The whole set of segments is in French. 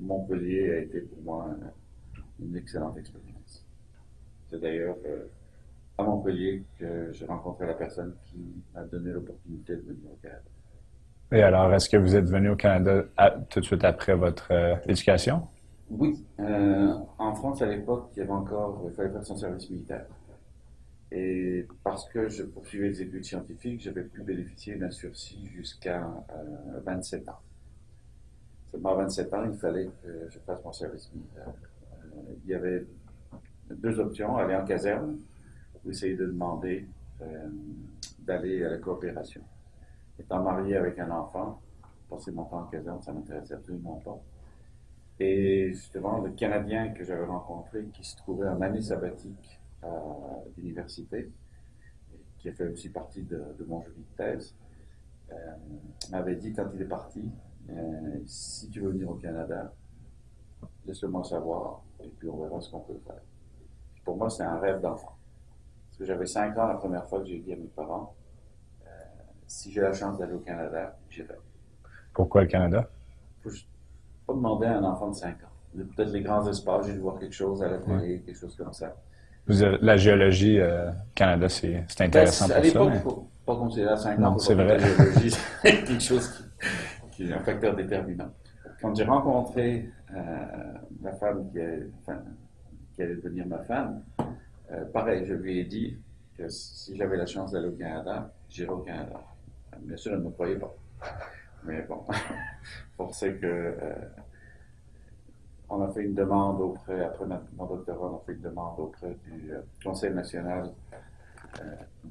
Montpellier a été pour moi une excellente expérience. C'est d'ailleurs euh, à Montpellier que j'ai rencontré la personne qui m'a donné l'opportunité de venir au Canada. Et alors, est-ce que vous êtes venu au Canada tout de suite après votre euh, éducation? Oui. Euh, en France, à l'époque, il y avait encore, il fallait faire son service militaire. Et parce que je poursuivais des études scientifiques, j'avais pu bénéficier d'un sursis jusqu'à 27 ans. Seulement à 27 ans, il fallait que je fasse mon service militaire. il y avait deux options, aller en caserne ou essayer de demander euh, d'aller à la coopération. Étant marié avec un enfant, passer mon temps en caserne, ça m'intéressait absolument pas. Et justement, le Canadien que j'avais rencontré, qui se trouvait en année sabbatique à l'université, qui a fait aussi partie de, mon joli de thèse, euh, m'avait dit quand il est parti, euh, si tu veux venir au Canada, laisse-le-moi savoir, et puis on verra ce qu'on peut faire. pour moi, c'est un rêve d'enfant. Parce que j'avais cinq ans la première fois que j'ai dit à mes parents, euh, si j'ai la chance d'aller au Canada, j'irai. Pourquoi le Canada? Faut pas demander à un enfant de 5 ans. Peut-être les grands espaces, j'ai dû voir quelque chose à la télé, quelque chose comme ça. la géologie, euh, Canada, c'est intéressant ben, pour ça. Mais... pas considéré à 5 ans. Non, c'est vrai. La géologie, c'est quelque chose qui, est un facteur déterminant. Quand j'ai rencontré euh, la femme qui, qui allait devenir ma femme, euh, pareil, je lui ai dit que si j'avais la chance d'aller au Canada, j'irais au Canada. Bien sûr, elle ne me croyait pas. Mais bon, que euh, on a fait une demande auprès, après mon doctorat, on a fait une demande auprès du euh, Conseil national,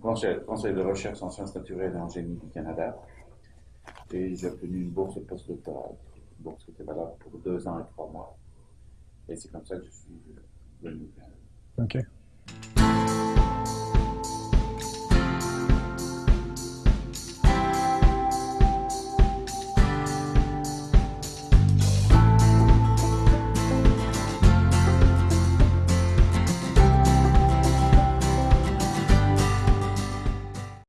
conseil, conseil, de recherche en sciences naturelles et en génie du Canada. Et j'ai obtenu une bourse postdoctorale, une bourse qui était valable pour deux ans et trois mois. Et c'est comme ça que je suis venu au Canada. OK.